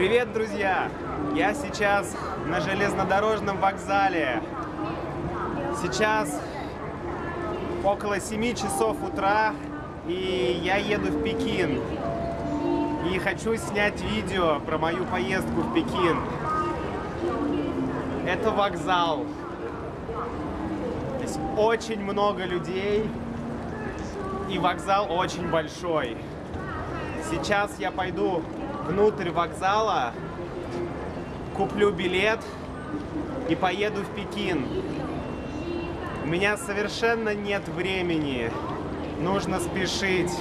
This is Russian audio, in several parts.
Привет, друзья! Я сейчас на железнодорожном вокзале. Сейчас около 7 часов утра, и я еду в Пекин. И хочу снять видео про мою поездку в Пекин. Это вокзал. Здесь очень много людей, и вокзал очень большой. Сейчас я пойду внутрь вокзала, куплю билет и поеду в Пекин. У меня совершенно нет времени. Нужно спешить.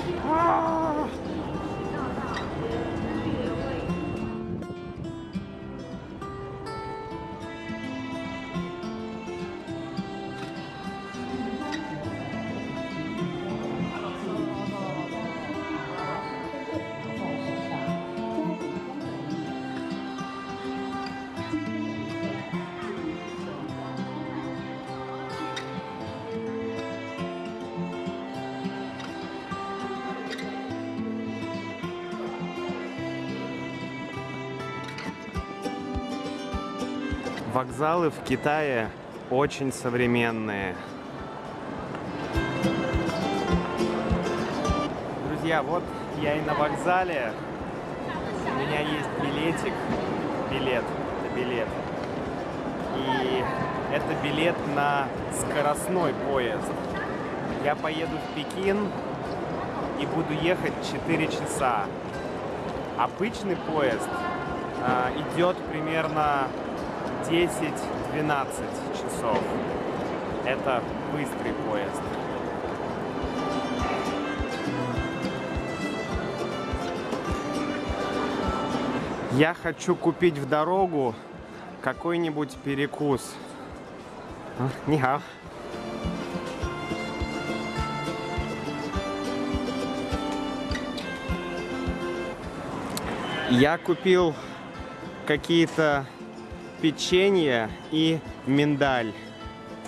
Вокзалы в Китае очень современные. Друзья, вот я и на вокзале. У меня есть билетик. Билет. Это билет. И это билет на скоростной поезд. Я поеду в Пекин и буду ехать 4 часа. Обычный поезд э, идет примерно 10-12 часов. Это быстрый поезд. Я хочу купить в дорогу какой-нибудь перекус. Нихао. Я купил какие-то печенье и миндаль,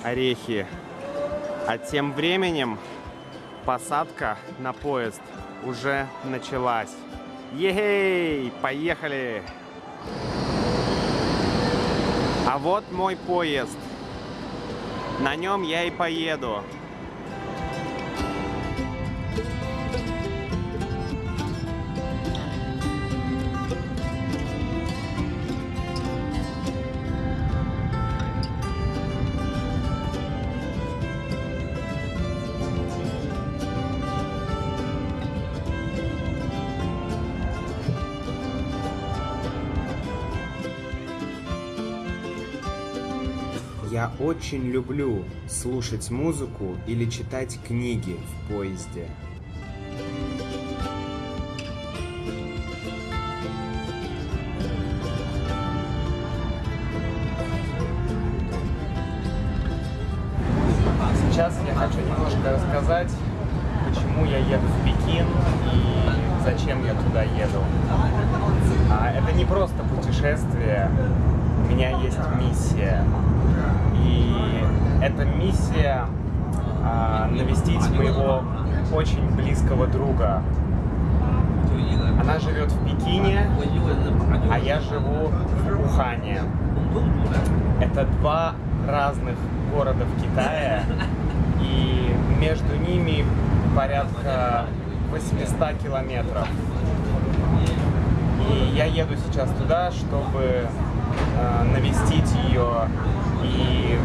орехи. А тем временем посадка на поезд уже началась. Ей, поехали! А вот мой поезд. На нем я и поеду. Я очень люблю слушать музыку или читать книги в поезде. Сейчас я хочу немножко рассказать, почему я еду в Пекин и зачем я туда еду. А, это не просто путешествие, у меня есть миссия. И эта миссия а, навестить моего очень близкого друга. Она живет в Пекине, а я живу в Ухане. Это два разных города в Китае, и между ними порядка 800 километров. И я еду сейчас туда, чтобы навестить ее и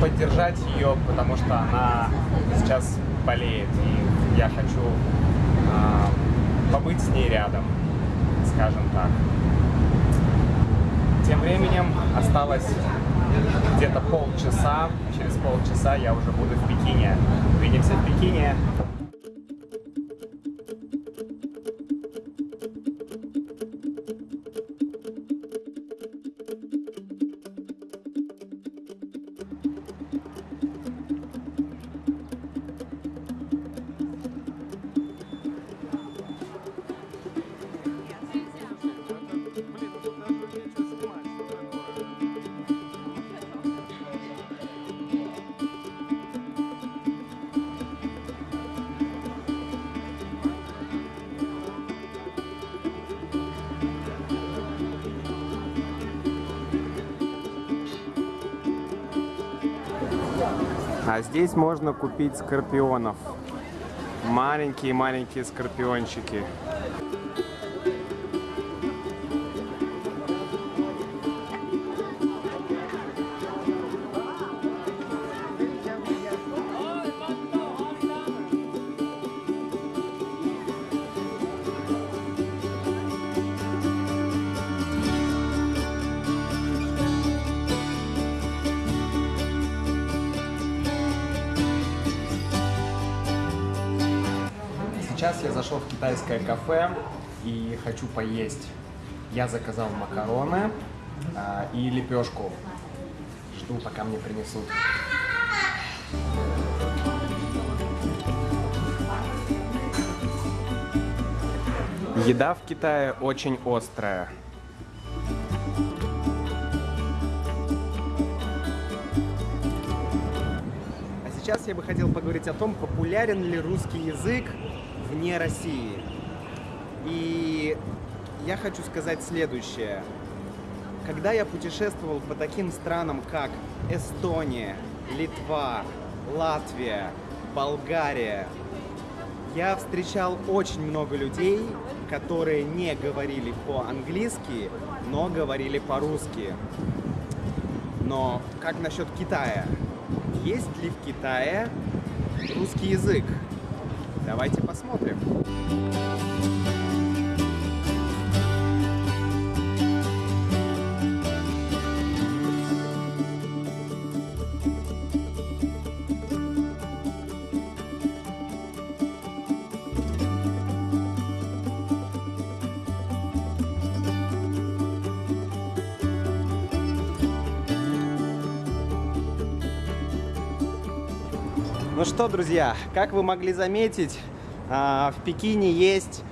поддержать ее, потому что она сейчас болеет, и я хочу э, побыть с ней рядом, скажем так. Тем временем осталось где-то полчаса, через полчаса я уже буду в Пекине. Увидимся в Пекине. А здесь можно купить скорпионов. Маленькие-маленькие скорпиончики. Сейчас я зашел в китайское кафе и хочу поесть. Я заказал макароны а, и лепешку. Жду, пока мне принесут. Еда в Китае очень острая. А сейчас я бы хотел поговорить о том, популярен ли русский язык вне России. И я хочу сказать следующее. Когда я путешествовал по таким странам, как Эстония, Литва, Латвия, Болгария, я встречал очень много людей, которые не говорили по-английски, но говорили по-русски. Но как насчет Китая? Есть ли в Китае русский язык? Давайте посмотрим. Ну что, друзья, как вы могли заметить, а, в Пекине есть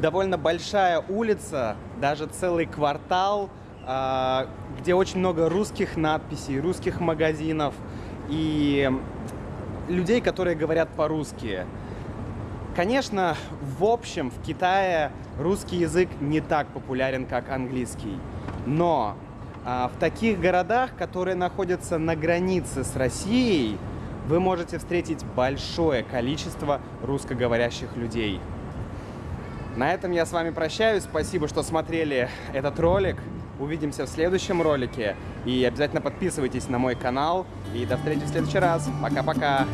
довольно большая улица, даже целый квартал, а, где очень много русских надписей, русских магазинов и людей, которые говорят по-русски. Конечно, в общем, в Китае русский язык не так популярен, как английский. Но а, в таких городах, которые находятся на границе с Россией, вы можете встретить большое количество русскоговорящих людей. На этом я с вами прощаюсь. Спасибо, что смотрели этот ролик. Увидимся в следующем ролике. И обязательно подписывайтесь на мой канал. И до встречи в следующий раз. Пока-пока.